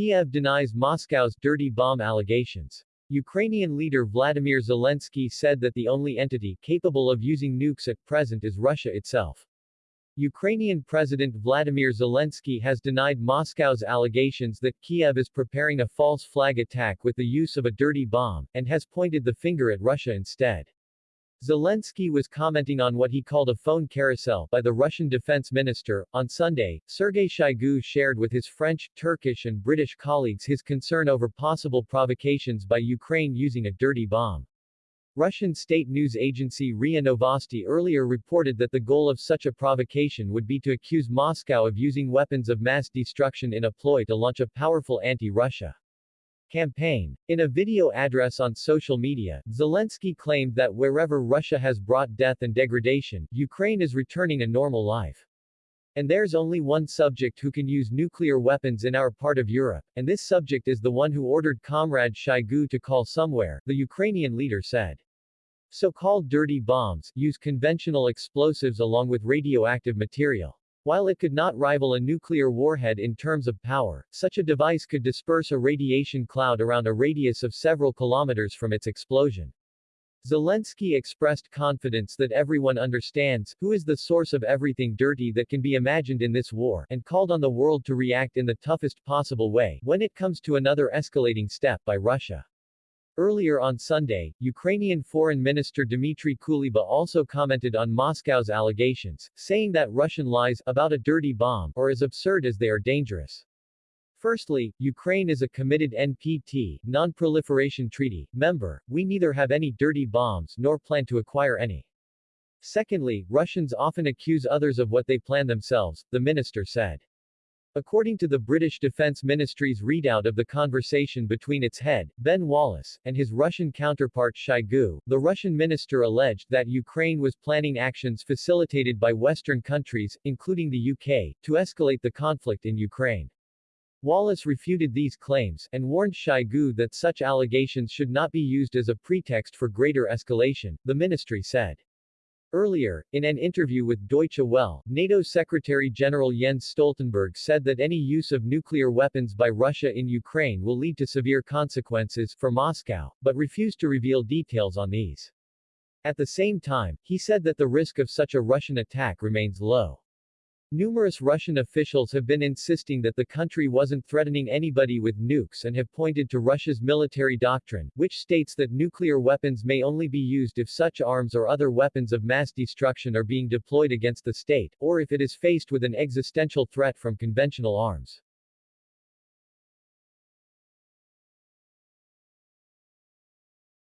Kiev denies Moscow's dirty bomb allegations. Ukrainian leader Vladimir Zelensky said that the only entity capable of using nukes at present is Russia itself. Ukrainian President Vladimir Zelensky has denied Moscow's allegations that Kiev is preparing a false flag attack with the use of a dirty bomb, and has pointed the finger at Russia instead. Zelensky was commenting on what he called a phone carousel by the Russian defense minister. On Sunday, Sergei Shoigu shared with his French, Turkish and British colleagues his concern over possible provocations by Ukraine using a dirty bomb. Russian state news agency RIA Novosti earlier reported that the goal of such a provocation would be to accuse Moscow of using weapons of mass destruction in a ploy to launch a powerful anti-Russia campaign. In a video address on social media, Zelensky claimed that wherever Russia has brought death and degradation, Ukraine is returning a normal life. And there's only one subject who can use nuclear weapons in our part of Europe, and this subject is the one who ordered Comrade Shoigu to call somewhere, the Ukrainian leader said. So-called dirty bombs use conventional explosives along with radioactive material. While it could not rival a nuclear warhead in terms of power, such a device could disperse a radiation cloud around a radius of several kilometers from its explosion. Zelensky expressed confidence that everyone understands who is the source of everything dirty that can be imagined in this war, and called on the world to react in the toughest possible way when it comes to another escalating step by Russia. Earlier on Sunday, Ukrainian Foreign Minister Dmitry Kuleba also commented on Moscow's allegations, saying that Russian lies about a dirty bomb are as absurd as they are dangerous. Firstly, Ukraine is a committed NPT, Non-Proliferation Treaty, member, we neither have any dirty bombs nor plan to acquire any. Secondly, Russians often accuse others of what they plan themselves, the minister said. According to the British Defence Ministry's readout of the conversation between its head, Ben Wallace, and his Russian counterpart Shoigu, the Russian minister alleged that Ukraine was planning actions facilitated by Western countries, including the UK, to escalate the conflict in Ukraine. Wallace refuted these claims, and warned Shoigu that such allegations should not be used as a pretext for greater escalation, the ministry said. Earlier, in an interview with Deutsche Welle, NATO Secretary-General Jens Stoltenberg said that any use of nuclear weapons by Russia in Ukraine will lead to severe consequences for Moscow, but refused to reveal details on these. At the same time, he said that the risk of such a Russian attack remains low. Numerous Russian officials have been insisting that the country wasn't threatening anybody with nukes and have pointed to Russia's military doctrine, which states that nuclear weapons may only be used if such arms or other weapons of mass destruction are being deployed against the state, or if it is faced with an existential threat from conventional arms.